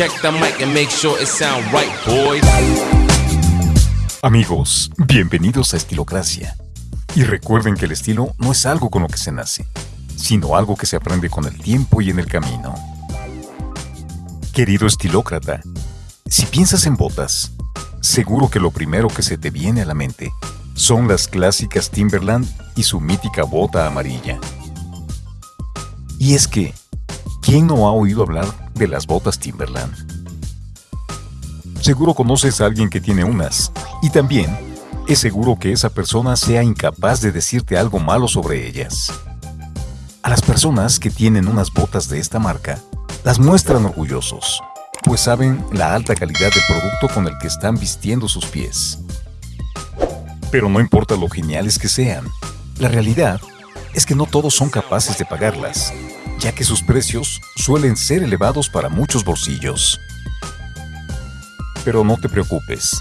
Check the mic and make sure it right, boys. Amigos, bienvenidos a Estilocracia. Y recuerden que el estilo no es algo con lo que se nace, sino algo que se aprende con el tiempo y en el camino. Querido estilócrata, si piensas en botas, seguro que lo primero que se te viene a la mente son las clásicas Timberland y su mítica bota amarilla. Y es que, ¿quién no ha oído hablar de las botas Timberland? Seguro conoces a alguien que tiene unas, y también es seguro que esa persona sea incapaz de decirte algo malo sobre ellas. A las personas que tienen unas botas de esta marca, las muestran orgullosos, pues saben la alta calidad del producto con el que están vistiendo sus pies. Pero no importa lo geniales que sean, la realidad es que no todos son capaces de pagarlas, ya que sus precios suelen ser elevados para muchos bolsillos. Pero no te preocupes,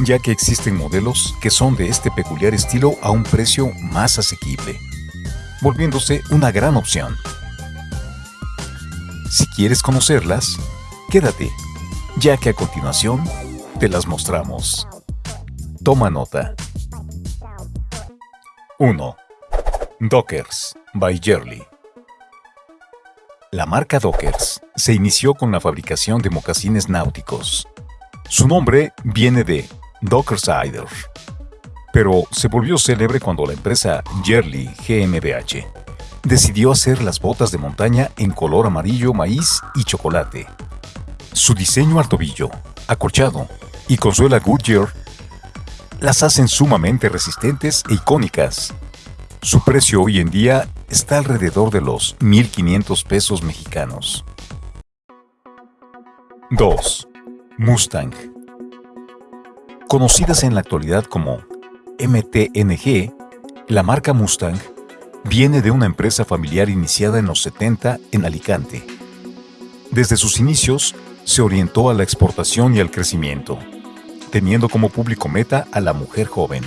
ya que existen modelos que son de este peculiar estilo a un precio más asequible, volviéndose una gran opción. Si quieres conocerlas, quédate, ya que a continuación te las mostramos. Toma nota. 1. Dockers by Jerly. La marca Dockers se inició con la fabricación de mocasines náuticos. Su nombre viene de Dockersider, pero se volvió célebre cuando la empresa Jerly GmbH decidió hacer las botas de montaña en color amarillo, maíz y chocolate. Su diseño al tobillo, acolchado y con suela Goodyear las hacen sumamente resistentes e icónicas. Su precio hoy en día está alrededor de los 1.500 pesos mexicanos. 2. Mustang Conocidas en la actualidad como MTNG, la marca Mustang viene de una empresa familiar iniciada en los 70 en Alicante. Desde sus inicios, se orientó a la exportación y al crecimiento, teniendo como público meta a la mujer joven.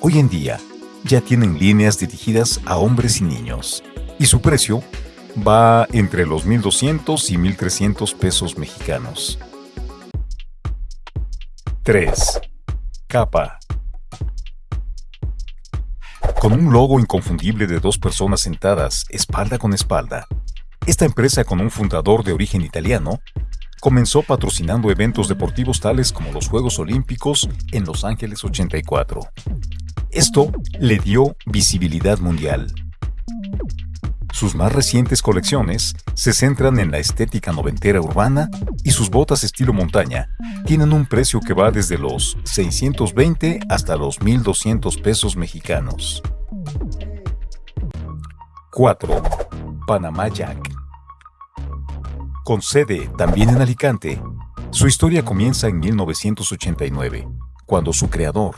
Hoy en día, ya tienen líneas dirigidas a hombres y niños, y su precio va entre los 1.200 y 1.300 pesos mexicanos. 3. Capa. Con un logo inconfundible de dos personas sentadas espalda con espalda, esta empresa con un fundador de origen italiano comenzó patrocinando eventos deportivos tales como los Juegos Olímpicos en Los Ángeles 84. Esto le dio visibilidad mundial. Sus más recientes colecciones se centran en la estética noventera urbana y sus botas estilo montaña tienen un precio que va desde los 620 hasta los 1200 pesos mexicanos. 4. Panamá Jack Con sede también en Alicante, su historia comienza en 1989, cuando su creador,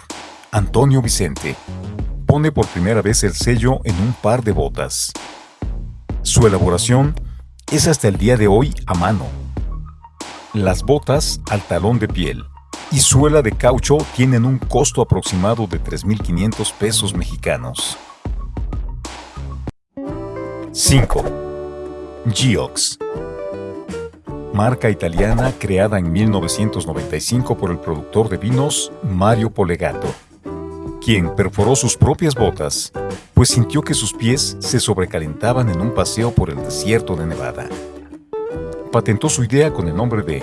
Antonio Vicente, pone por primera vez el sello en un par de botas. Su elaboración es hasta el día de hoy a mano. Las botas al talón de piel y suela de caucho tienen un costo aproximado de 3.500 pesos mexicanos. 5. Geox Marca italiana creada en 1995 por el productor de vinos Mario Polegato quien perforó sus propias botas, pues sintió que sus pies se sobrecalentaban en un paseo por el desierto de Nevada. Patentó su idea con el nombre de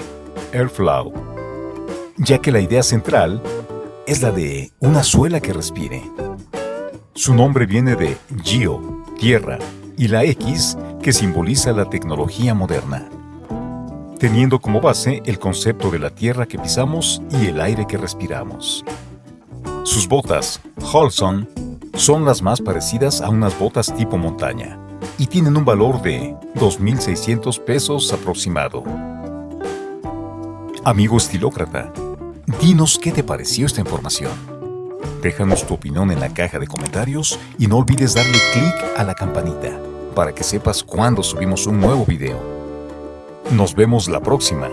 Airflow, ya que la idea central es la de una suela que respire. Su nombre viene de Geo, tierra, y la X, que simboliza la tecnología moderna, teniendo como base el concepto de la tierra que pisamos y el aire que respiramos. Sus botas, Holson, son las más parecidas a unas botas tipo montaña y tienen un valor de 2.600 pesos aproximado. Amigo estilócrata, dinos qué te pareció esta información. Déjanos tu opinión en la caja de comentarios y no olvides darle clic a la campanita para que sepas cuando subimos un nuevo video. Nos vemos la próxima.